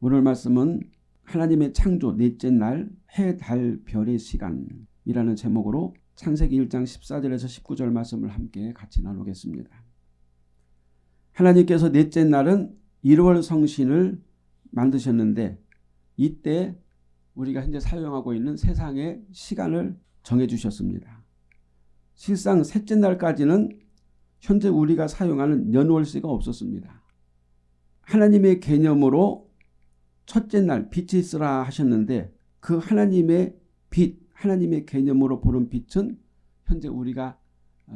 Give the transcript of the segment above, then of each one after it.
오늘 말씀은 하나님의 창조 넷째 날 해, 달, 별의 시간이라는 제목으로 창세기 1장 14절에서 19절 말씀을 함께 같이 나누겠습니다. 하나님께서 넷째 날은 1월 성신을 만드셨는데 이때 우리가 현재 사용하고 있는 세상의 시간을 정해주셨습니다. 실상 셋째 날까지는 현재 우리가 사용하는 연월시가 없었습니다. 하나님의 개념으로 첫째 날 빛이 있으라 하셨는데 그 하나님의 빛, 하나님의 개념으로 보는 빛은 현재 우리가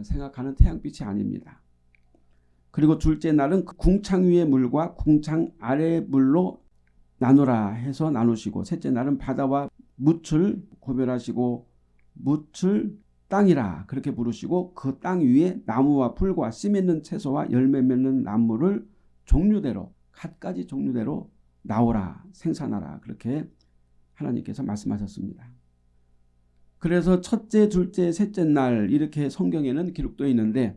생각하는 태양빛이 아닙니다. 그리고 둘째 날은 그 궁창 위의 물과 궁창 아래의 물로 나누라 해서 나누시고 셋째 날은 바다와 묻을 고별하시고 묻을 땅이라 그렇게 부르시고 그 땅 위에 나무와 풀과 씨 맺는 채소와 열매 맺는 나무를 종류대로 갖가지 종류대로 나오라 생산하라 그렇게 하나님께서 말씀하셨습니다. 그래서 첫째, 둘째, 셋째 날 이렇게 성경에는 기록되어 있는데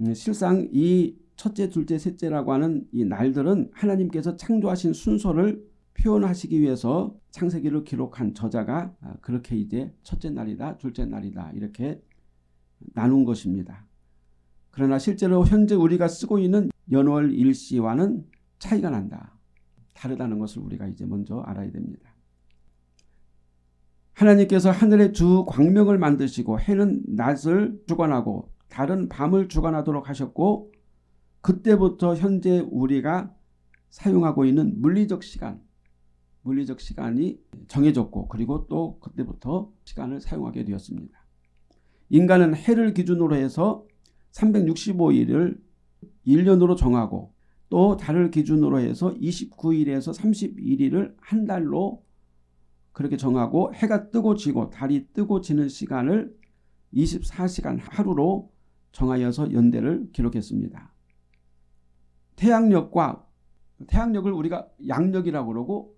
음, 실상 이 첫째, 둘째, 셋째라고 하는 이 날들은 하나님께서 창조하신 순서를 표현하시기 위해서 창세기를 기록한 저자가 아, 그렇게 이제 첫째 날이다, 둘째 날이다 이렇게 나눈 것입니다. 그러나 실제로 현재 우리가 쓰고 있는 연월 일시와는 차이가 난다. 다르다는 것을 우리가 이제 먼저 알아야 됩니다. 하나님께서 하늘의 주 광명을 만드시고 해는 낮을 주관하고 달은 밤을 주관하도록 하셨고 그때부터 현재 우리가 사용하고 있는 물리적 시간 물리적 시간이 정해졌고 그리고 또 그때부터 시간을 사용하게 되었습니다. 인간은 해를 기준으로 해서 365일을 1년으로 정하고 또 달을 기준으로 해서 29일에서 31일을 한 달로 그렇게 정하고 해가 뜨고 지고 달이 뜨고 지는 시간을 24시간 하루로 정하여서 연대를 기록했습니다. 태양력과 태양력을 우리가 양력이라고 그러고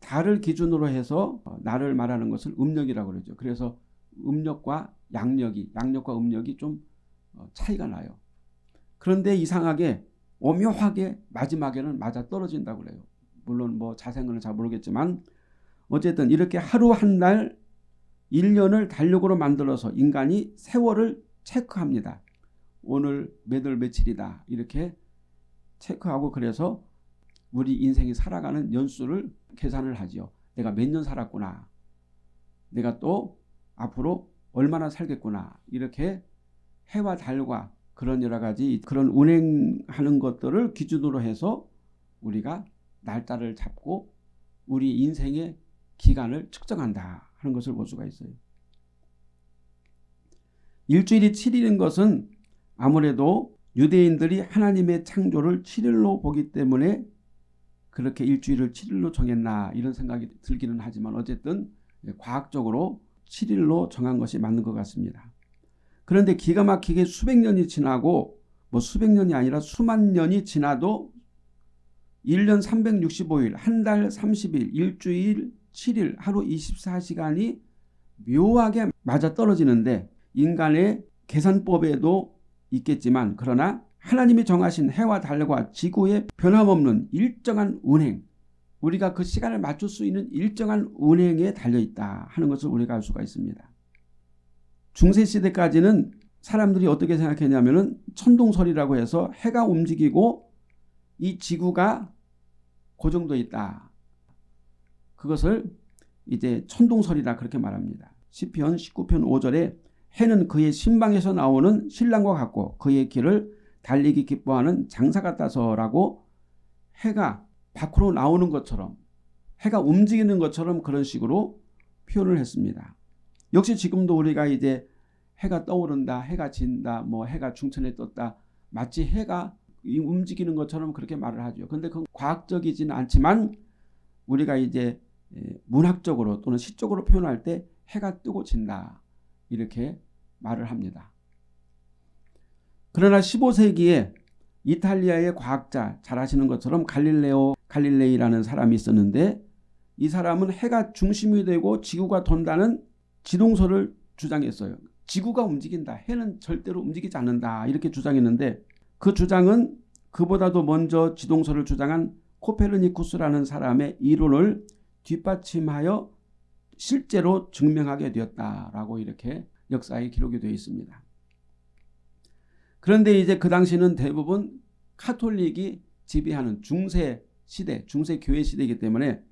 달을 기준으로 해서 날을 말하는 것을 음력이라고 그러죠. 그래서 음력과 양력이 양력과 음력이 좀 어, 차이가 나요. 그런데 이상하게 오묘하게 마지막에는 맞아 떨어진다고 그래요. 물론 뭐 자세는 잘 모르겠지만 어쨌든 이렇게 하루 한달 1년을 달력으로 만들어서 인간이 세월을 체크합니다. 오늘 몇 월 며칠이다 이렇게 체크하고 그래서 우리 인생이 살아가는 연수를 계산을 하죠. 내가 몇 년 살았구나. 내가 또 앞으로 얼마나 살겠구나. 이렇게 해와 달과 그런 여러 가지 그런 운행하는 것들을 기준으로 해서 우리가 날짜를 잡고 우리 인생의 기간을 측정한다 하는 것을 볼 수가 있어요. 일주일이 7일인 것은 아무래도 유대인들이 하나님의 창조를 7일로 보기 때문에 그렇게 일주일을 7일로 정했나 이런 생각이 들기는 하지만 어쨌든 과학적으로 7일로 정한 것이 맞는 것 같습니다. 그런데 기가 막히게 수백 년이 지나고 뭐 수백 년이 아니라 수만 년이 지나도 1년 365일, 한 달 30일, 일주일 7일, 하루 24시간이 묘하게 맞아떨어지는데 인간의 계산법에도 있겠지만 그러나 하나님이 정하신 해와 달과 지구의 변함없는 일정한 운행 우리가 그 시간을 맞출 수 있는 일정한 운행에 달려있다 하는 것을 우리가 알 수가 있습니다. 중세시대까지는 사람들이 어떻게 생각했냐면 천동설이라고 해서 해가 움직이고 이 지구가 고정되어 있다. 그것을 이제 천동설이라 그렇게 말합니다. 시편 19편 5절에 해는 그의 신방에서 나오는 신랑과 같고 그의 길을 달리기 기뻐하는 장사 같아서라고 해가 밖으로 나오는 것처럼 해가 움직이는 것처럼 그런 식으로 표현을 했습니다. 역시 지금도 우리가 이제 해가 떠오른다, 해가 진다, 뭐 해가 중천에 떴다 마치 해가 움직이는 것처럼 그렇게 말을 하죠. 근데 그건 과학적이지는 않지만 우리가 이제 문학적으로 또는 시적으로 표현할 때 해가 뜨고 진다 이렇게 말을 합니다. 그러나 15세기에 이탈리아의 과학자 잘 아시는 것처럼 갈릴레오 갈릴레이라는 사람이 있었는데 이 사람은 해가 중심이 되고 지구가 돈다는 지동설을 주장했어요. 지구가 움직인다. 해는 절대로 움직이지 않는다. 이렇게 주장했는데 그 주장은 그보다도 먼저 지동설을 주장한 코페르니쿠스라는 사람의 이론을 뒷받침하여 실제로 증명하게 되었다라고 이렇게 역사에 기록이 되어 있습니다. 그런데 이제 그 당시는 대부분 카톨릭이 지배하는 중세 시대, 중세 교회 시대이기 때문에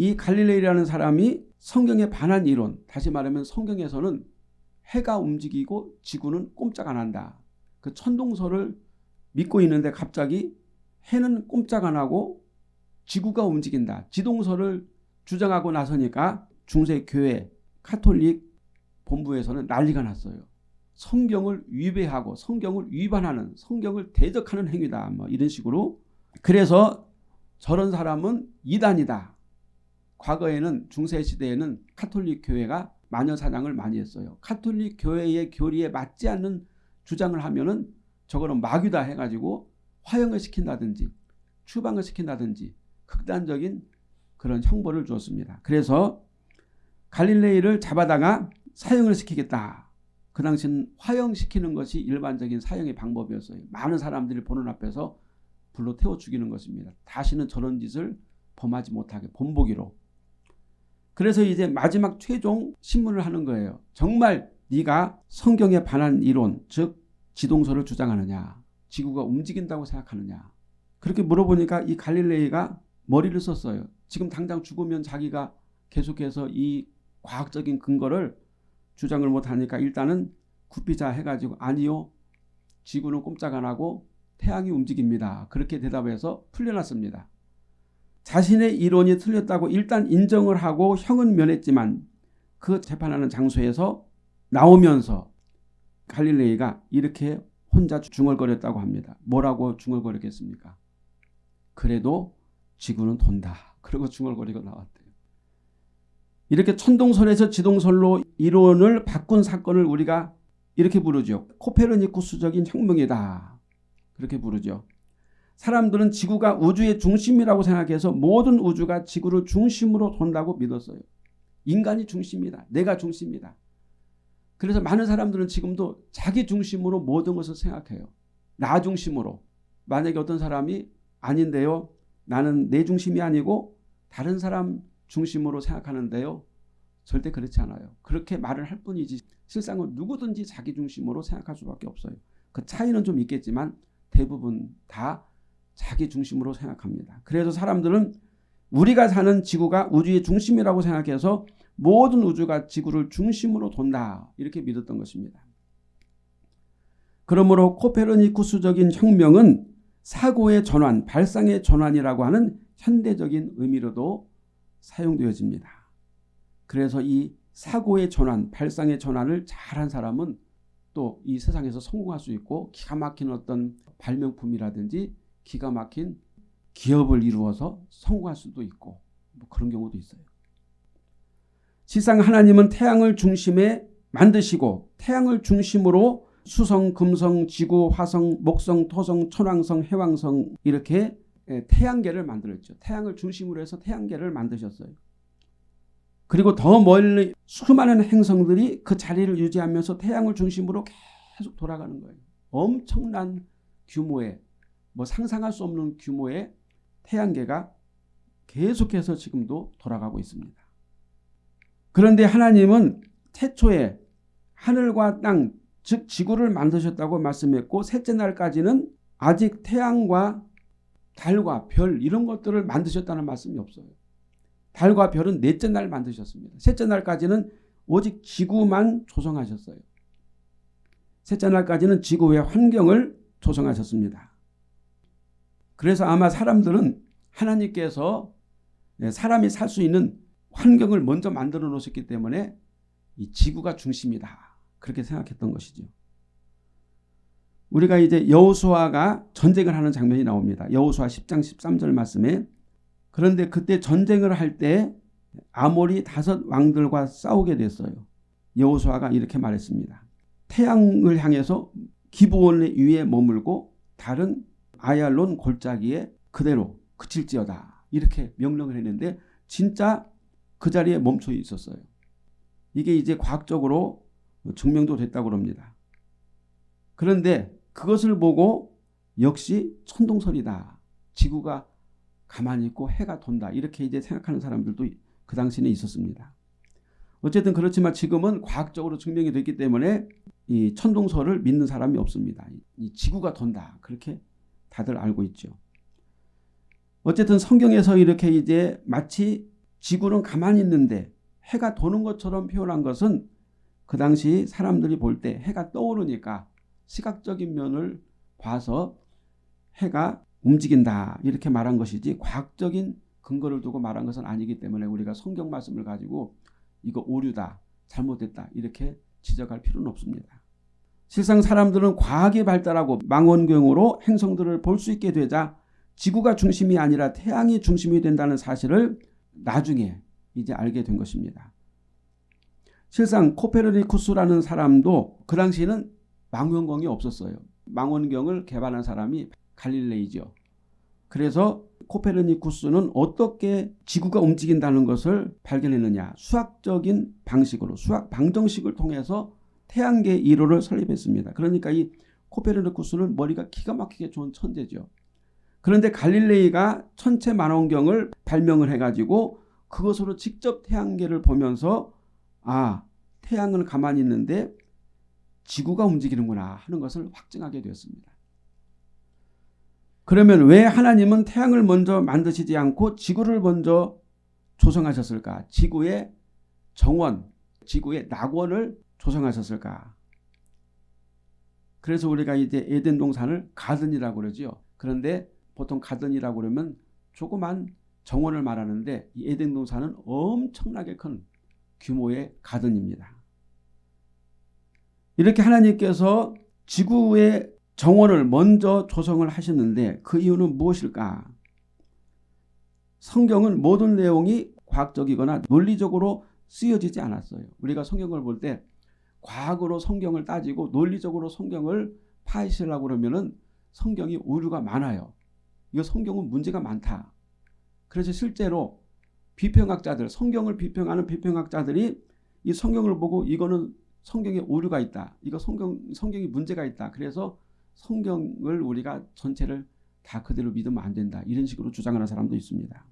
이 갈릴레이라는 사람이 성경에 반한 이론, 다시 말하면 성경에서는 해가 움직이고 지구는 꼼짝 안 한다. 그 천동설을 믿고 있는데 갑자기 해는 꼼짝 안 하고 지구가 움직인다. 지동설을 주장하고 나서니까 중세 교회 카톨릭 본부에서는 난리가 났어요. 성경을 위배하고 성경을 위반하는 성경을 대적하는 행위다. 뭐 이런 식으로 그래서 저런 사람은 이단이다. 과거에는 중세시대에는 카톨릭 교회가 마녀 사냥을 많이 했어요. 카톨릭 교회의 교리에 맞지 않는 주장을 하면은 저거는 마귀다 해가지고 화형을 시킨다든지 추방을 시킨다든지 극단적인 그런 형벌을 주었습니다. 그래서 갈릴레이를 잡아다가 사형을 시키겠다. 그 당시는 화형시키는 것이 일반적인 사형의 방법이었어요. 많은 사람들이 보는 앞에서 불로 태워 죽이는 것입니다. 다시는 저런 짓을 범하지 못하게 본보기로. 그래서 이제 마지막 최종 신문을 하는 거예요. 정말 네가 성경에 반한 이론 즉 지동설을 주장하느냐 지구가 움직인다고 생각하느냐 그렇게 물어보니까 이 갈릴레이가 머리를 썼어요. 지금 당장 죽으면 자기가 계속해서 이 과학적인 근거를 주장을 못하니까 일단은 굽히자 해가지고 아니요 지구는 꼼짝 안 하고 태양이 움직입니다. 그렇게 대답해서 풀려났습니다. 자신의 이론이 틀렸다고 일단 인정을 하고 형은 면했지만 그 재판하는 장소에서 나오면서 갈릴레이가 이렇게 혼자 중얼거렸다고 합니다. 뭐라고 중얼거렸겠습니까? 그래도 지구는 돈다. 그리고 중얼거리고 나왔대요. 이렇게 천동설에서 지동설로 이론을 바꾼 사건을 우리가 이렇게 부르죠. 코페르니쿠스적인 혁명이다. 그렇게 부르죠. 사람들은 지구가 우주의 중심이라고 생각해서 모든 우주가 지구를 중심으로 돈다고 믿었어요. 인간이 중심이다. 내가 중심이다. 그래서 많은 사람들은 지금도 자기 중심으로 모든 것을 생각해요. 나 중심으로. 만약에 어떤 사람이 아닌데요. 나는 내 중심이 아니고 다른 사람 중심으로 생각하는데요. 절대 그렇지 않아요. 그렇게 말을 할 뿐이지 실상은 누구든지 자기 중심으로 생각할 수밖에 없어요. 그 차이는 좀 있겠지만 대부분 다 자기 중심으로 생각합니다. 그래서 사람들은 우리가 사는 지구가 우주의 중심이라고 생각해서 모든 우주가 지구를 중심으로 돈다 이렇게 믿었던 것입니다. 그러므로 코페르니쿠스적인 혁명은 사고의 전환, 발상의 전환이라고 하는 현대적인 의미로도 사용되어집니다. 그래서 이 사고의 전환, 발상의 전환을 잘한 사람은 또 이 세상에서 성공할 수 있고 기가 막힌 어떤 발명품이라든지 기가 막힌 기업을 이루어서 성공할 수도 있고 뭐 그런 경우도 있어요. 실상 하나님은 태양을 중심에 만드시고 태양을 중심으로 수성, 금성, 지구, 화성, 목성, 토성, 천왕성, 해왕성 이렇게 태양계를 만들었죠. 태양을 중심으로 해서 태양계를 만드셨어요. 그리고 더 멀리 수많은 행성들이 그 자리를 유지하면서 태양을 중심으로 계속 돌아가는 거예요. 엄청난 규모의 뭐 상상할 수 없는 규모의 태양계가 계속해서 지금도 돌아가고 있습니다. 그런데 하나님은 태초에 하늘과 땅, 즉 지구를 만드셨다고 말씀했고 셋째 날까지는 아직 태양과 달과 별 이런 것들을 만드셨다는 말씀이 없어요. 달과 별은 넷째 날 만드셨습니다. 셋째 날까지는 오직 지구만 조성하셨어요. 셋째 날까지는 지구의 환경을 조성하셨습니다. 그래서 아마 사람들은 하나님께서 사람이 살 수 있는 환경을 먼저 만들어 놓으셨기 때문에 이 지구가 중심이다. 그렇게 생각했던 것이죠. 우리가 이제 여호수아가 전쟁을 하는 장면이 나옵니다. 여호수아 10장 13절 말씀에 그런데 그때 전쟁을 할 때 아모리 다섯 왕들과 싸우게 됐어요. 여호수아가 이렇게 말했습니다. 태양을 향해서 기브온 위에 머물고 다른 아얄론 골짜기에 그대로 그칠지어다. 이렇게 명령을 했는데 진짜 그 자리에 멈춰 있었어요. 이게 이제 과학적으로 증명도 됐다고 합니다. 그런데 그것을 보고 역시 천동설이다. 지구가 가만히 있고 해가 돈다 이렇게 이제 생각하는 사람들도 그 당시에는 있었습니다. 어쨌든 그렇지만 지금은 과학적으로 증명이 됐기 때문에 이 천동설을 믿는 사람이 없습니다. 이 지구가 돈다 그렇게 다들 알고 있죠. 어쨌든 성경에서 이렇게 이제 마치 지구는 가만히 있는데 해가 도는 것처럼 표현한 것은 그 당시 사람들이 볼 때 해가 떠오르니까 시각적인 면을 봐서 해가 움직인다 이렇게 말한 것이지 과학적인 근거를 두고 말한 것은 아니기 때문에 우리가 성경 말씀을 가지고 이거 오류다 잘못됐다 이렇게 지적할 필요는 없습니다. 실상 사람들은 과학이 발달하고 망원경으로 행성들을 볼 수 있게 되자 지구가 중심이 아니라 태양이 중심이 된다는 사실을 나중에 이제 알게 된 것입니다. 실상 코페르니쿠스라는 사람도 그 당시에는 망원경이 없었어요. 망원경을 개발한 사람이 갈릴레이죠. 그래서 코페르니쿠스는 어떻게 지구가 움직인다는 것을 발견했느냐. 수학적인 방식으로 수학 방정식을 통해서 태양계 1호를 설립했습니다. 그러니까 이 코페르니쿠스는 머리가 기가 막히게 좋은 천재죠. 그런데 갈릴레이가 천체 만원경을 발명을 해가지고 그것으로 직접 태양계를 보면서 아 태양은 가만히 있는데 지구가 움직이는구나 하는 것을 확증하게 되었습니다. 그러면 왜 하나님은 태양을 먼저 만드시지 않고 지구를 먼저 조성하셨을까? 지구의 정원, 지구의 낙원을 조성하셨을까? 그래서 우리가 이제 에덴 동산을 가든이라고 그러죠. 그런데 보통 가든이라고 그러면 조그만 정원을 말하는데 이 에덴 동산은 엄청나게 큰 규모의 가든입니다. 이렇게 하나님께서 지구의 정원을 먼저 조성을 하셨는데 그 이유는 무엇일까? 성경은 모든 내용이 과학적이거나 논리적으로 쓰여지지 않았어요. 우리가 성경을 볼 때 과학으로 성경을 따지고 논리적으로 성경을 파헤치려고 그러면은 성경이 오류가 많아요. 이거 성경은 문제가 많다. 그래서 실제로 비평학자들, 성경을 비평하는 비평학자들이 이 성경을 보고 이거는 성경에 오류가 있다. 이거 성경 성경이 문제가 있다. 그래서 성경을 우리가 전체를 다 그대로 믿으면 안 된다. 이런 식으로 주장하는 사람도 있습니다.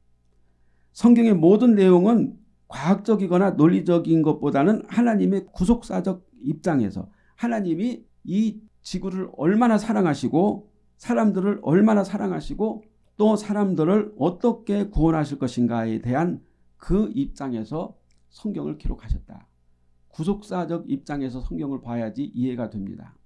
성경의 모든 내용은 과학적이거나 논리적인 것보다는 하나님의 구속사적 입장에서 하나님이 이 지구를 얼마나 사랑하시고 사람들을 얼마나 사랑하시고 또 사람들을 어떻게 구원하실 것인가에 대한 그 입장에서 성경을 기록하셨다. 구속사적 입장에서 성경을 봐야지 이해가 됩니다.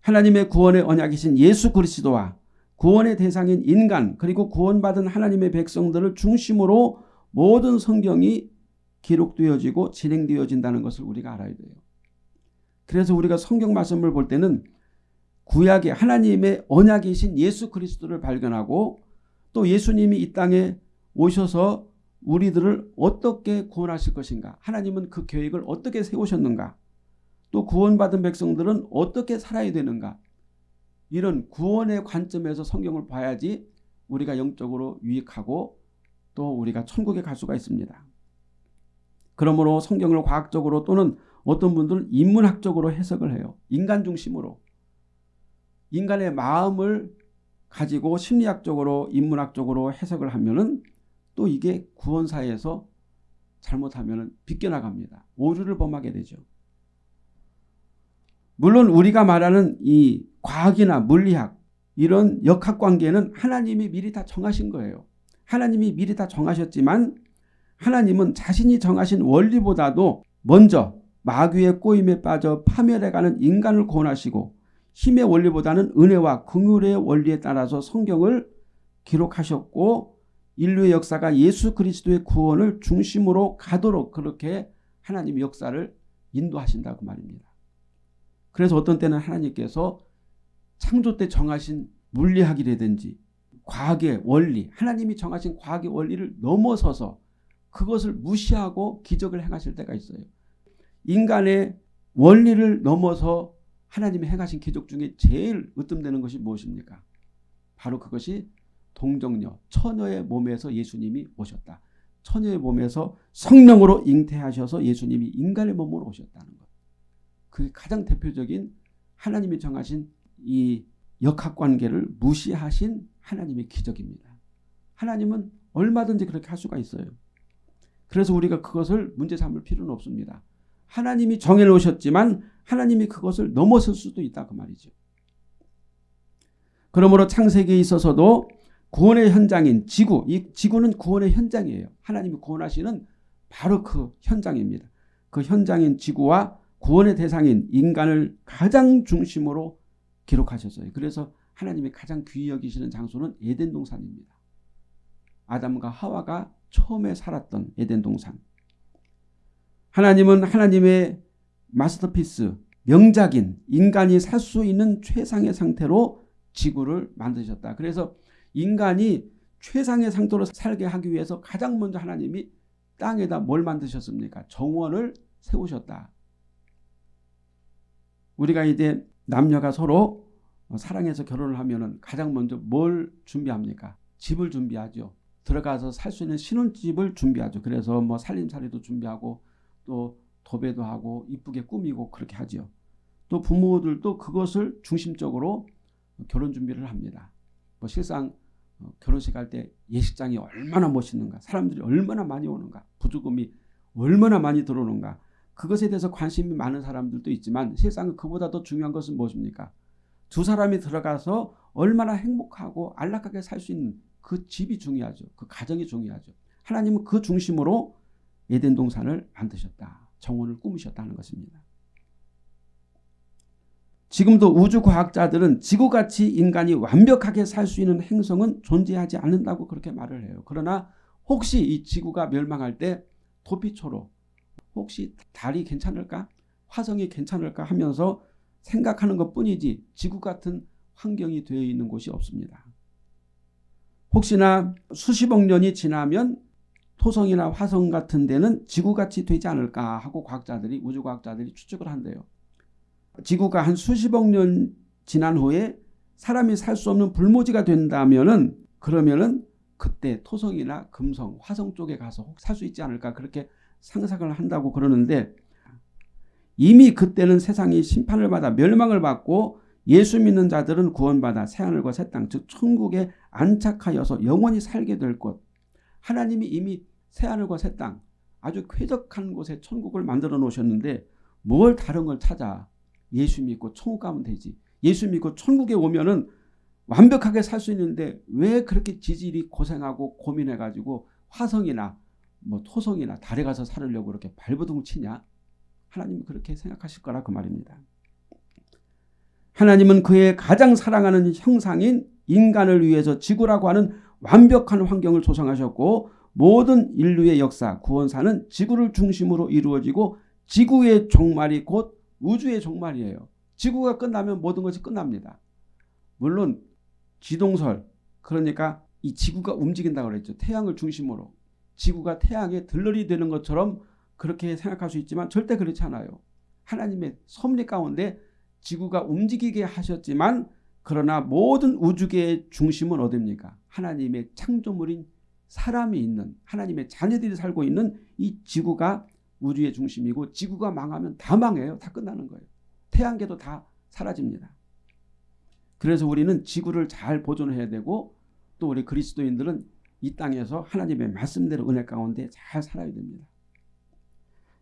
하나님의 구원의 언약이신 예수 그리스도와 구원의 대상인 인간 그리고 구원받은 하나님의 백성들을 중심으로 모든 성경이 기록되어지고 진행되어진다는 것을 우리가 알아야 돼요. 그래서 우리가 성경 말씀을 볼 때는 구약의 하나님의 언약이신 예수 그리스도를 발견하고 또 예수님이 이 땅에 오셔서 우리들을 어떻게 구원하실 것인가 하나님은 그 계획을 어떻게 세우셨는가 또 구원받은 백성들은 어떻게 살아야 되는가 이런 구원의 관점에서 성경을 봐야지 우리가 영적으로 유익하고 또 우리가 천국에 갈 수가 있습니다. 그러므로 성경을 과학적으로 또는 어떤 분들은 인문학적으로 해석을 해요. 인간 중심으로. 인간의 마음을 가지고 심리학적으로 인문학적으로 해석을 하면은 또 이게 구원사에서 잘못하면 비껴나갑니다. 오류를 범하게 되죠. 물론 우리가 말하는 이 과학이나 물리학 이런 역학관계는 하나님이 미리 다 정하신 거예요. 하나님이 미리 다 정하셨지만 하나님은 자신이 정하신 원리보다도 먼저 마귀의 꼬임에 빠져 파멸해가는 인간을 구원하시고 힘의 원리보다는 은혜와 긍휼의 원리에 따라서 성경을 기록하셨고 인류의 역사가 예수 그리스도의 구원을 중심으로 가도록 그렇게 하나님 역사를 인도하신다고 말입니다. 그래서 어떤 때는 하나님께서 창조 때 정하신 물리학이라든지 과학의 원리, 하나님이 정하신 과학의 원리를 넘어서서 그것을 무시하고 기적을 행하실 때가 있어요. 인간의 원리를 넘어서 하나님이 행하신 기적 중에 제일 으뜸되는 것이 무엇입니까? 바로 그것이 동정녀, 처녀의 몸에서 예수님이 오셨다. 처녀의 몸에서 성령으로 잉태하셔서 예수님이 인간의 몸으로 오셨다는 것. 그게 가장 대표적인 하나님이 정하신 이 역학관계를 무시하신 하나님의 기적입니다. 하나님은 얼마든지 그렇게 할 수가 있어요. 그래서 우리가 그것을 문제 삼을 필요는 없습니다. 하나님이 정해 놓으셨지만 하나님이 그것을 넘어설 수도 있다 그 말이죠. 그러므로 창세기에 있어서도 구원의 현장인 지구, 이 지구는 구원의 현장이에요. 하나님이 구원하시는 바로 그 현장입니다. 그 현장인 지구와 구원의 대상인 인간을 가장 중심으로 기록하셨어요. 그래서 하나님이 가장 귀히 여기시는 장소는 에덴 동산입니다. 아담과 하와가 처음에 살았던 에덴 동산. 하나님은 하나님의 마스터피스, 명작인 인간이 살 수 있는 최상의 상태로 지구를 만드셨다. 그래서 인간이 최상의 상태로 살게 하기 위해서 가장 먼저 하나님이 땅에다 뭘 만드셨습니까? 정원을 세우셨다. 우리가 이제 남녀가 서로 사랑해서 결혼을 하면은 가장 먼저 뭘 준비합니까? 집을 준비하죠. 들어가서 살 수 있는 신혼집을 준비하죠. 그래서 뭐 살림살이도 준비하고 또 도배도 하고 이쁘게 꾸미고 그렇게 하죠. 또 부모들도 그것을 중심적으로 결혼 준비를 합니다. 뭐 실상 어, 결혼식 할 때 예식장이 얼마나 멋있는가 사람들이 얼마나 많이 오는가 부조금이 얼마나 많이 들어오는가 그것에 대해서 관심이 많은 사람들도 있지만 실상 그보다 더 중요한 것은 무엇입니까? 두 사람이 들어가서 얼마나 행복하고 안락하게 살 수 있는 그 집이 중요하죠. 그 가정이 중요하죠. 하나님은 그 중심으로 에덴 동산을 만드셨다. 정원을 꾸미셨다는 것입니다. 지금도 우주 과학자들은 지구같이 인간이 완벽하게 살 수 있는 행성은 존재하지 않는다고 그렇게 말을 해요. 그러나 혹시 이 지구가 멸망할 때 도피초로 혹시 달이 괜찮을까? 화성이 괜찮을까 하면서 생각하는 것 뿐이지 지구 같은 환경이 되어 있는 곳이 없습니다. 혹시나 수십억 년이 지나면 토성이나 화성 같은 데는 지구같이 되지 않을까 하고 과학자들이 우주과학자들이 추측을 한대요. 지구가 한 수십억 년 지난 후에 사람이 살 수 없는 불모지가 된다면은 그러면은 그때 토성이나 금성, 화성 쪽에 가서 살 수 있지 않을까 그렇게 상상을 한다고 그러는데 이미 그때는 세상이 심판을 받아 멸망을 받고 예수 믿는 자들은 구원받아 새하늘과 새 땅, 즉 천국에 안착하여서 영원히 살게 될 곳. 하나님이 이미 새하늘과 새 땅, 아주 쾌적한 곳에 천국을 만들어 놓으셨는데 뭘 다른 걸 찾아 예수 믿고 천국 가면 되지. 예수 믿고 천국에 오면은 완벽하게 살 수 있는데 왜 그렇게 지질이 고생하고 고민해가지고 화성이나 뭐 토성이나 달에 가서 살으려고 그렇게 발버둥 치냐? 하나님이 그렇게 생각하실 거라 그 말입니다. 하나님은 그의 가장 사랑하는 형상인 인간을 위해서 지구라고 하는 완벽한 환경을 조성하셨고 모든 인류의 역사, 구원사는 지구를 중심으로 이루어지고 지구의 종말이 곧 우주의 종말이에요. 지구가 끝나면 모든 것이 끝납니다. 물론 지동설 그러니까 이 지구가 움직인다고 그랬죠. 태양을 중심으로. 지구가 태양의 들러리 되는 것처럼 그렇게 생각할 수 있지만 절대 그렇지 않아요. 하나님의 섭리 가운데 지구가 움직이게 하셨지만 그러나 모든 우주계의 중심은 어딥니까? 하나님의 창조물인 사람이 있는 하나님의 자녀들이 살고 있는 이 지구가 우주의 중심이고 지구가 망하면 다 망해요. 다 끝나는 거예요. 태양계도 다 사라집니다. 그래서 우리는 지구를 잘 보존해야 되고 또 우리 그리스도인들은 이 땅에서 하나님의 말씀대로 은혜 가운데 잘 살아야 됩니다.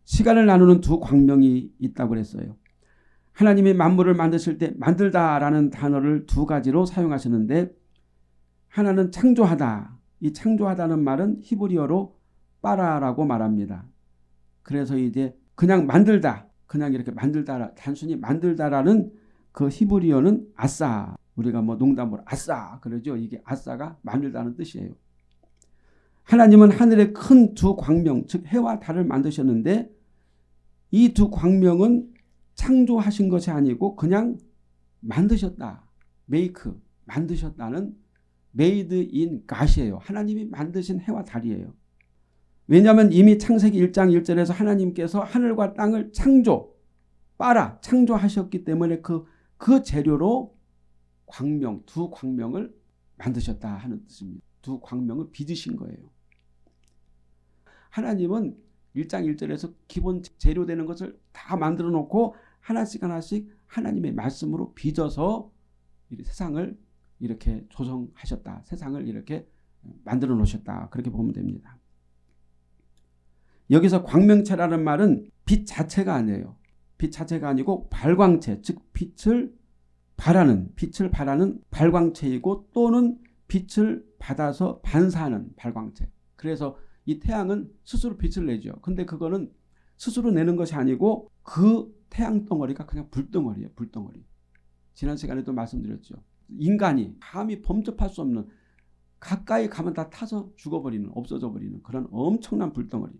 시간을 나누는 두 광명이 있다고 그랬어요. 하나님이 만물을 만드실 때 만들다라는 단어를 두 가지로 사용하시는데 하나는 창조하다. 이 창조하다는 말은 히브리어로 빠라라고 말합니다. 그래서 이제 그냥 만들다. 그냥 이렇게 만들다 단순히 만들다라는 그 히브리어는 아싸. 우리가 뭐 농담으로 아싸 그러죠. 이게 아싸가 만들다는 뜻이에요. 하나님은 하늘의 큰 두 광명 즉 해와 달을 만드셨는데 이 두 광명은 창조하신 것이 아니고 그냥 만드셨다. make 만드셨다는 made in God이에요. 하나님이 만드신 해와 달이에요. 왜냐하면 이미 창세기 1장 1절에서 하나님께서 하늘과 땅을 창조, 바라 창조하셨기 때문에 그, 그 재료로 광명, 두 광명을 만드셨다 하는 뜻입니다. 두 광명을 빚으신 거예요. 하나님은 1장 1절에서 기본 재료 되는 것을 다 만들어 놓고 하나씩 하나씩 하나님의 말씀으로 빚어서 세상을 이렇게 조성하셨다. 세상을 이렇게 만들어 놓으셨다. 그렇게 보면 됩니다. 여기서 광명체라는 말은 빛 자체가 아니에요. 빛 자체가 아니고 발광체, 즉 빛을 발하는 빛을 발하는 발광체이고 또는 빛을 받아서 반사하는 발광체. 그래서 이 태양은 스스로 빛을 내죠. 근데 그거는 스스로 내는 것이 아니고 그 태양 덩어리가 그냥 불덩어리예요. 불덩어리. 지난 시간에도 말씀드렸죠. 인간이 감히 범접할 수 없는 가까이 가면 다 타서 죽어버리는 없어져 버리는 그런 엄청난 불덩어리.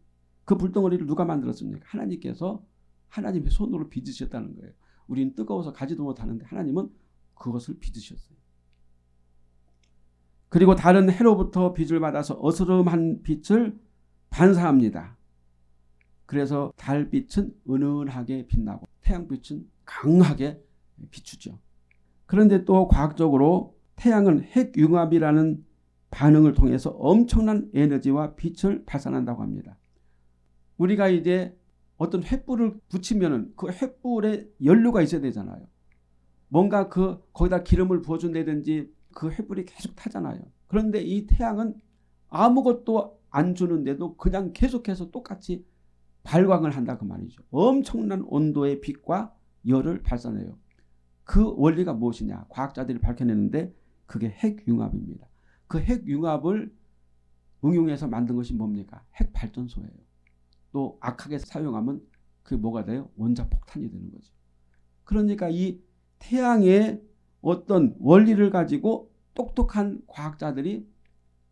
그 불덩어리를 누가 만들었습니까? 하나님께서 하나님의 손으로 빚으셨다는 거예요. 우리는 뜨거워서 가지도 못하는데 하나님은 그것을 빚으셨어요. 그리고 다른 해로부터 빛을 받아서 어스름한 빛을 반사합니다. 그래서 달빛은 은은하게 빛나고 태양빛은 강하게 비추죠. 그런데 또 과학적으로 태양은 핵융합이라는 반응을 통해서 엄청난 에너지와 빛을 발산한다고 합니다. 우리가 이제 어떤 횃불을 붙이면은 그 횃불에 연료가 있어야 되잖아요. 뭔가 그 거기다 기름을 부어준다든지 그 횃불이 계속 타잖아요. 그런데 이 태양은 아무것도 안 주는데도 그냥 계속해서 똑같이 발광을 한다 그 말이죠. 엄청난 온도의 빛과 열을 발산해요. 그 원리가 무엇이냐? 과학자들이 밝혀내는데 그게 핵융합입니다. 그 핵융합을 응용해서 만든 것이 뭡니까? 핵발전소예요. 또 악하게 사용하면 그게 뭐가 돼요? 원자폭탄이 되는 거죠. 그러니까 이 태양의 어떤 원리를 가지고 똑똑한 과학자들이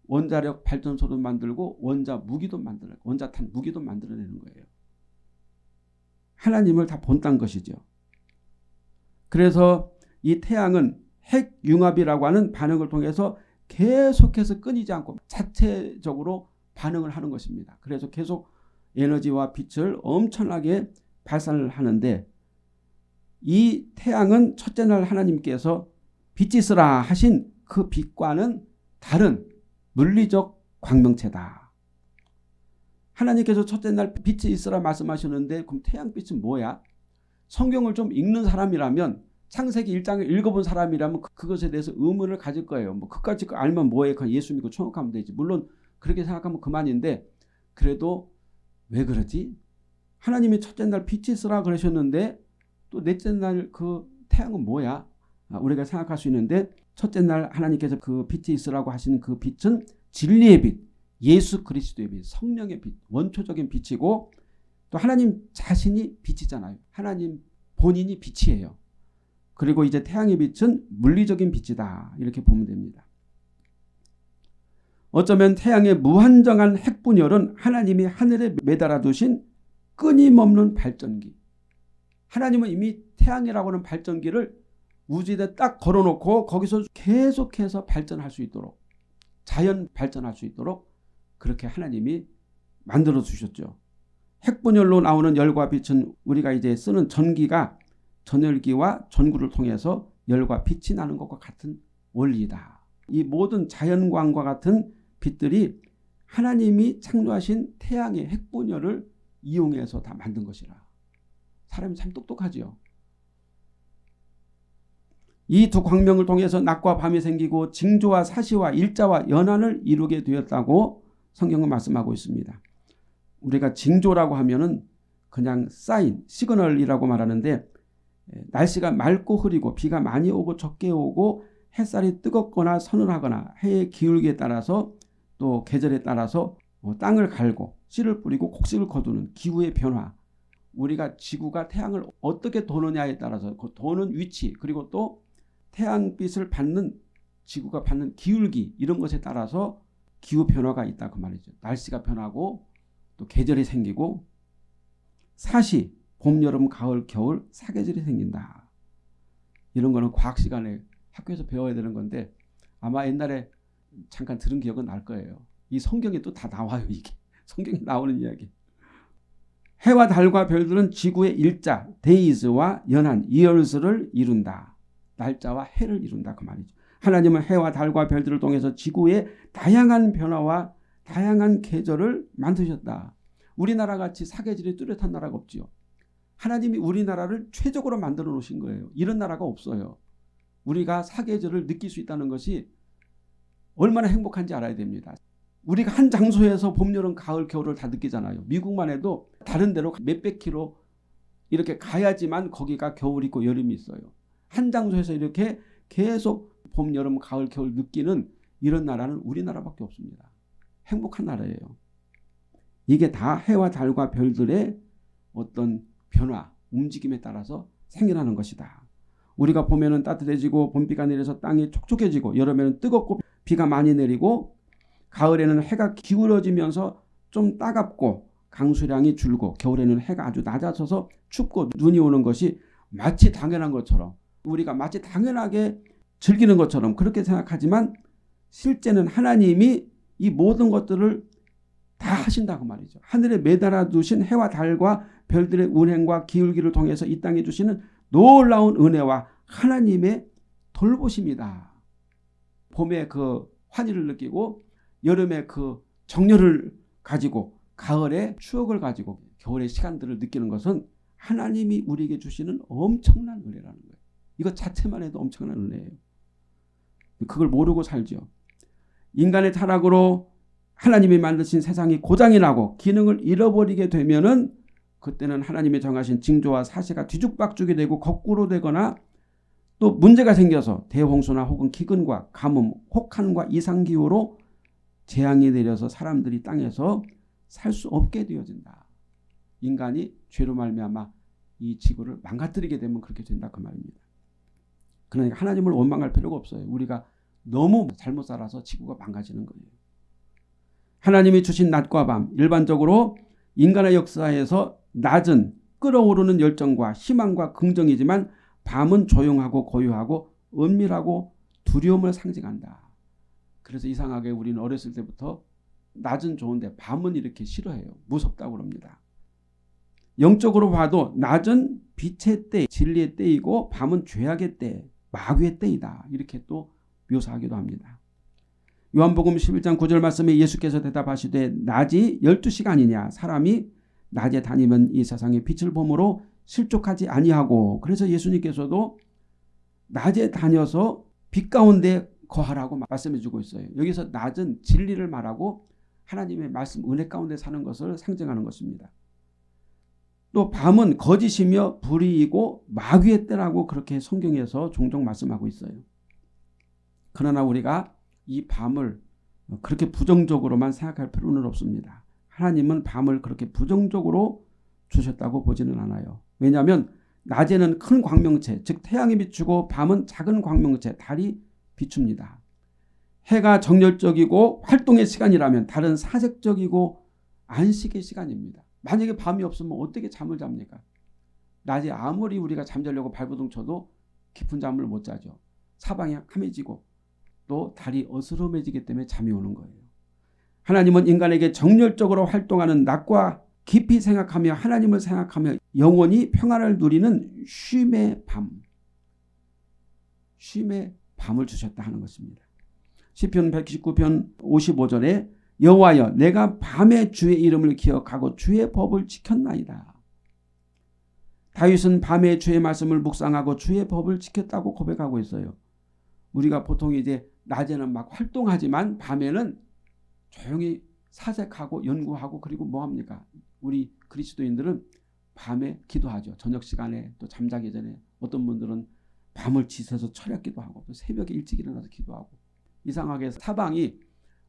원자력 발전소도 만들고 원자 무기도 만들어 원자탄 무기도 만들어내는 거예요. 하나님을 다 본딴 것이죠. 그래서 이 태양은 핵융합이라고 하는 반응을 통해서 계속해서 끊이지 않고 자체적으로 반응을 하는 것입니다. 그래서 계속 에너지와 빛을 엄청나게 발산을 하는데 이 태양은 첫째 날 하나님께서 빛이 있으라 하신 그 빛과는 다른 물리적 광명체다. 하나님께서 첫째 날 빛이 있으라 말씀하셨는데 그럼 태양빛은 뭐야? 성경을 좀 읽는 사람이라면 창세기 1장을 읽어본 사람이라면 그, 그것에 대해서 의문을 가질 거예요. 뭐 그까지 알면 뭐해? 그냥 예수 믿고 천국하면 되지. 물론 그렇게 생각하면 그만인데 그래도 왜 그러지? 하나님이 첫째 날 빛이 있으라 그러셨는데 또 넷째 날 그 태양은 뭐야? 아, 우리가 생각할 수 있는데 첫째 날 하나님께서 그 빛이 있으라고 하시는 그 빛은 진리의 빛, 예수 그리스도의 빛, 성령의 빛, 원초적인 빛이고 또 하나님 자신이 빛이잖아요. 하나님 본인이 빛이에요. 그리고 이제 태양의 빛은 물리적인 빛이다. 이렇게 보면 됩니다. 어쩌면 태양의 무한정한 핵분열은 하나님이 하늘에 매달아 두신 끊임없는 발전기. 하나님은 이미 태양이라고 하는 발전기를 우주에 딱 걸어놓고 거기서 계속해서 발전할 수 있도록 자연 발전할 수 있도록 그렇게 하나님이 만들어 주셨죠. 핵분열로 나오는 열과 빛은 우리가 이제 쓰는 전기가 전열기와 전구를 통해서 열과 빛이 나는 것과 같은 원리다. 이 모든 자연광과 같은 빛들이 하나님이 창조하신 태양의 핵분열을 이용해서 다 만든 것이라. 사람이 참 똑똑하지요. 이 두 광명을 통해서 낮과 밤이 생기고 징조와 사시와 일자와 연한을 이루게 되었다고 성경은 말씀하고 있습니다. 우리가 징조라고 하면은 그냥 사인, 시그널이라고 말하는데 날씨가 맑고 흐리고 비가 많이 오고 적게 오고 햇살이 뜨겁거나 서늘하거나 해의 기울기에 따라서 또 계절에 따라서 뭐 땅을 갈고 씨를 뿌리고 곡식을 거두는 기후의 변화 우리가 지구가 태양을 어떻게 도느냐에 따라서 그 도는 위치 그리고 또 태양빛을 받는 지구가 받는 기울기 이런 것에 따라서 기후 변화가 있다 그 말이죠. 날씨가 변하고 또 계절이 생기고 사시 봄, 여름, 가을, 겨울 사계절이 생긴다. 이런 거는 과학 시간에 학교에서 배워야 되는 건데 아마 옛날에 잠깐 들은 기억은 날 거예요. 이 성경에 또 다 나와요. 이게 성경에 나오는 이야기. 해와 달과 별들은 지구의 일자, 데이즈와 연한, 이얼스를 이룬다. 날짜와 해를 이룬다 그 말이죠. 하나님은 해와 달과 별들을 통해서 지구의 다양한 변화와 다양한 계절을 만드셨다. 우리나라 같이 사계절이 뚜렷한 나라가 없지요. 하나님이 우리나라를 최적으로 만들어 놓으신 거예요. 이런 나라가 없어요. 우리가 사계절을 느낄 수 있다는 것이 얼마나 행복한지 알아야 됩니다. 우리가 한 장소에서 봄, 여름, 가을, 겨울을 다 느끼잖아요. 미국만 해도 다른 데로 몇백 킬로 이렇게 가야지만 거기가 겨울 있고 여름이 있어요. 한 장소에서 이렇게 계속 봄, 여름, 가을, 겨울 느끼는 이런 나라는 우리나라밖에 없습니다. 행복한 나라예요. 이게 다 해와 달과 별들의 어떤 변화, 움직임에 따라서 생겨나는 것이다. 우리가 보면은 따뜻해지고 봄비가 내려서 땅이 촉촉해지고 여름에는 뜨겁고 비가 많이 내리고 가을에는 해가 기울어지면서 좀 따갑고 강수량이 줄고 겨울에는 해가 아주 낮아져서 춥고 눈이 오는 것이 마치 당연한 것처럼 우리가 마치 당연하게 즐기는 것처럼 그렇게 생각하지만 실제는 하나님이 이 모든 것들을 다 하신다고 말이죠. 하늘에 매달아 두신 해와 달과 별들의 운행과 기울기를 통해서 이 땅에 주시는 놀라운 은혜와 하나님의 돌보심이다. 봄에 그 환희를 느끼고 여름에 그 정열을 가지고 가을에 추억을 가지고 겨울의 시간들을 느끼는 것은 하나님이 우리에게 주시는 엄청난 은혜라는 거예요. 이것 자체만 해도 엄청난 은혜예요. 그걸 모르고 살죠. 인간의 타락으로 하나님이 만드신 세상이 고장이 나고 기능을 잃어버리게 되면은 그때는 하나님이 정하신 징조와 사시가 뒤죽박죽이 되고 거꾸로 되거나 또 문제가 생겨서 대홍수나 혹은 기근과 가뭄, 혹한과 이상기후로 재앙이 내려서 사람들이 땅에서 살 수 없게 되어진다. 인간이 죄로 말미암아 이 지구를 망가뜨리게 되면 그렇게 된다 그 말입니다. 그러니까 하나님을 원망할 필요가 없어요. 우리가 너무 잘못 살아서 지구가 망가지는 거예요. 하나님이 주신 낮과 밤 일반적으로 인간의 역사에서 낮은 끓어오르는 열정과 희망과 긍정이지만 밤은 조용하고 고요하고 은밀하고 두려움을 상징한다. 그래서 이상하게 우리는 어렸을 때부터 낮은 좋은데 밤은 이렇게 싫어해요. 무섭다고 그럽니다. 영적으로 봐도 낮은 빛의 때, 진리의 때이고 밤은 죄악의 때, 마귀의 때이다. 이렇게 또 묘사하기도 합니다. 요한복음 11장 9절 말씀에 예수께서 대답하시되 낮이 12시간이냐 사람이 낮에 다니면 이 세상에 빛을 보므로 실족하지 아니하고 그래서 예수님께서도 낮에 다녀서 빛 가운데 거하라고 말씀해 주고 있어요. 여기서 낮은 진리를 말하고 하나님의 말씀 은혜 가운데 사는 것을 상징하는 것입니다. 또 밤은 거짓이며 불의이고 마귀의 때라고 그렇게 성경에서 종종 말씀하고 있어요. 그러나 우리가 이 밤을 그렇게 부정적으로만 생각할 필요는 없습니다. 하나님은 밤을 그렇게 부정적으로 주셨다고 보지는 않아요. 왜냐하면 낮에는 큰 광명체, 즉 태양이 비추고 밤은 작은 광명체, 달이 비춥니다. 해가 정열적이고 활동의 시간이라면 달은 사색적이고 안식의 시간입니다. 만약에 밤이 없으면 어떻게 잠을 잡니까? 낮에 아무리 우리가 잠자려고 발버둥 쳐도 깊은 잠을 못 자죠. 사방이 함해지고 또 달이 어스름해지기 때문에 잠이 오는 거예요. 하나님은 인간에게 정열적으로 활동하는 낮과 깊이 생각하며 하나님을 생각하며 영원히 평안을 누리는 쉼의 밤. 쉼의 밤을 주셨다 하는 것입니다. 시편 119편 55절에 여호와여 내가 밤에 주의 이름을 기억하고 주의 법을 지켰나이다. 다윗은 밤에 주의 말씀을 묵상하고 주의 법을 지켰다고 고백하고 있어요. 우리가 보통 이제 낮에는 막 활동하지만 밤에는 조용히 사색하고 연구하고 그리고 뭐합니까? 우리 그리스도인들은 밤에 기도하죠. 저녁 시간에 또 잠자기 전에 어떤 분들은 밤을 지새서 철야기도 하고 또 새벽에 일찍 일어나서 기도하고 이상하게 사방이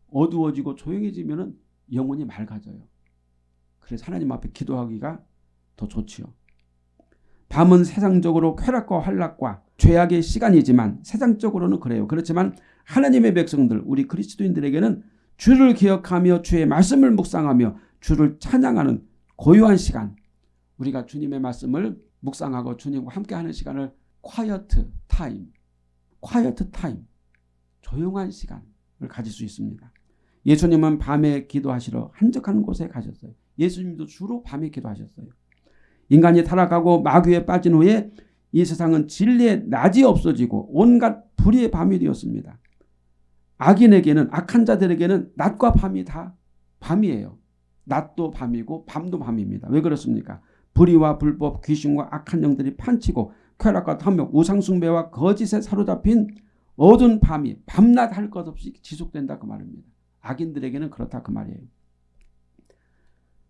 어두워지고 조용해지면 영혼이 맑아져요. 그래서 하나님 앞에 기도하기가 더 좋지요. 밤은 세상적으로 쾌락과 환락과 죄악의 시간이지만 세상적으로는 그래요. 그렇지만 하나님의 백성들 우리 그리스도인들에게는 주를 기억하며 주의 말씀을 묵상하며 주를 찬양하는 고요한 시간 우리가 주님의 말씀을 묵상하고 주님과 함께하는 시간을 quiet time, quiet time, 조용한 시간을 가질 수 있습니다. 예수님은 밤에 기도하시러 한적한 곳에 가셨어요. 예수님도 주로 밤에 기도하셨어요. 인간이 타락하고 마귀에 빠진 후에 이 세상은 진리의 낮이 없어지고 온갖 불의의 밤이 되었습니다. 악인에게는 악한 자들에게는 낮과 밤이 다 밤이에요. 낮도 밤이고 밤도 밤입니다. 왜 그렇습니까? 불의와 불법, 귀신과 악한 영들이 판치고 쾌락과 탐욕, 우상숭배와 거짓에 사로잡힌 어두운 밤이 밤낮 할 것 없이 지속된다 그 말입니다. 악인들에게는 그렇다 그 말이에요.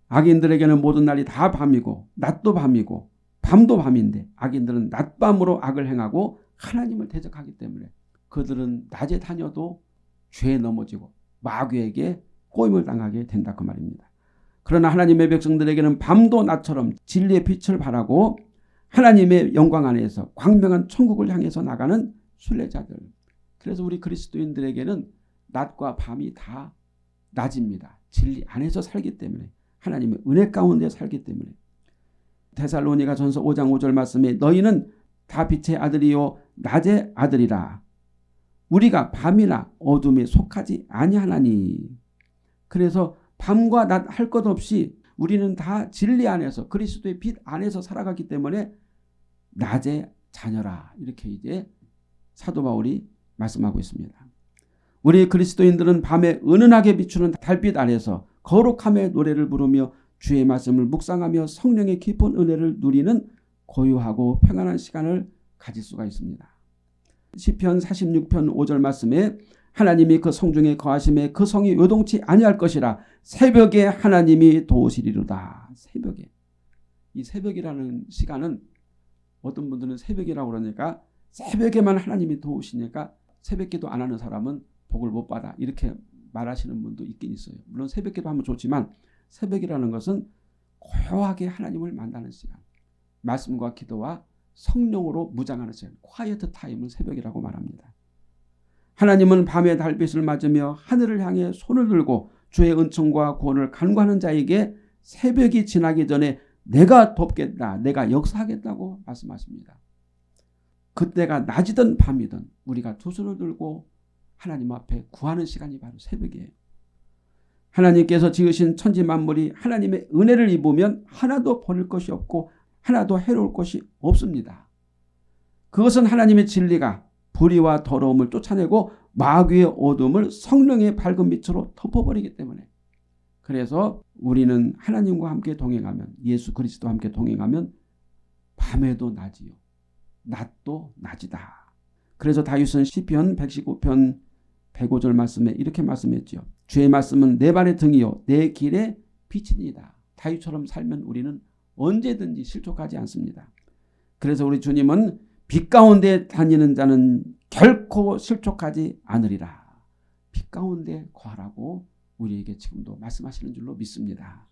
악인들에게는 모든 날이 다 밤이고 낮도 밤이고 밤도 밤인데 악인들은 낮밤으로 악을 행하고 하나님을 대적하기 때문에 그들은 낮에 다녀도 죄에 넘어지고 마귀에게 꼬임을 당하게 된다 그 말입니다. 그러나 하나님의 백성들에게는 밤도 낮처럼 진리의 빛을 발하고 하나님의 영광 안에서 광명한 천국을 향해서 나가는 순례자들. 그래서 우리 그리스도인들에게는 낮과 밤이 다 낮입니다. 진리 안에서 살기 때문에 하나님의 은혜 가운데 살기 때문에 데살로니가 전서 5장 5절 말씀에 너희는 다 빛의 아들이요 낮의 아들이라 우리가 밤이나 어둠에 속하지 아니하나니 그래서 밤과 낮 할 것 없이 우리는 다 진리 안에서 그리스도의 빛 안에서 살아가기 때문에 낮의 자녀라 이렇게 이제 사도 바울이 말씀하고 있습니다. 우리 그리스도인들은 밤에 은은하게 비추는 달빛 아래서 거룩함의 노래를 부르며 주의 말씀을 묵상하며 성령의 깊은 은혜를 누리는 고요하고 평안한 시간을 가질 수가 있습니다. 시편 46편 5절 말씀에 하나님이 그 성중에 거하심에 그 성이 요동치 아니할 것이라 새벽에 하나님이 도우시리로다. 새벽에. 이 새벽이라는 시간은 어떤 분들은 새벽이라고 그러니까 새벽에만 하나님이 도우시니까 새벽기도 안 하는 사람은 복을 못 받아. 이렇게 말하시는 분도 있긴 있어요. 물론 새벽기도 하면 좋지만 새벽이라는 것은 고요하게 하나님을 만나는 시간. 말씀과 기도와 성령으로 무장하는 시간. quiet time을 새벽이라고 말합니다. 하나님은 밤의 달빛을 맞으며 하늘을 향해 손을 들고 주의 은총과 구원을 간구하는 자에게 새벽이 지나기 전에 내가 돕겠다. 내가 역사하겠다고 말씀하십니다. 그때가 낮이든 밤이든 우리가 두 손을 들고 하나님 앞에 구하는 시간이 바로 새벽이에요. 하나님께서 지으신 천지 만물이 하나님의 은혜를 입으면 하나도 버릴 것이 없고 하나도 해로울 것이 없습니다. 그것은 하나님의 진리가 불의와 더러움을 쫓아내고 마귀의 어둠을 성령의 밝은 빛으로 덮어버리기 때문에 그래서 우리는 하나님과 함께 동행하면 예수 그리스도와 함께 동행하면 밤에도 낮이요 낮도 낮이다. 그래서 다윗은 시편 119편 105절 말씀에 이렇게 말씀했죠. 주의 말씀은 내 발의 등이요 내 길의 빛이니다. 다윗처럼 살면 우리는 언제든지 실족하지 않습니다. 그래서 우리 주님은 빛 가운데 다니는 자는 결코 실족하지 않으리라. 빛 가운데 거하라고 우리에게 지금도 말씀하시는 줄로 믿습니다.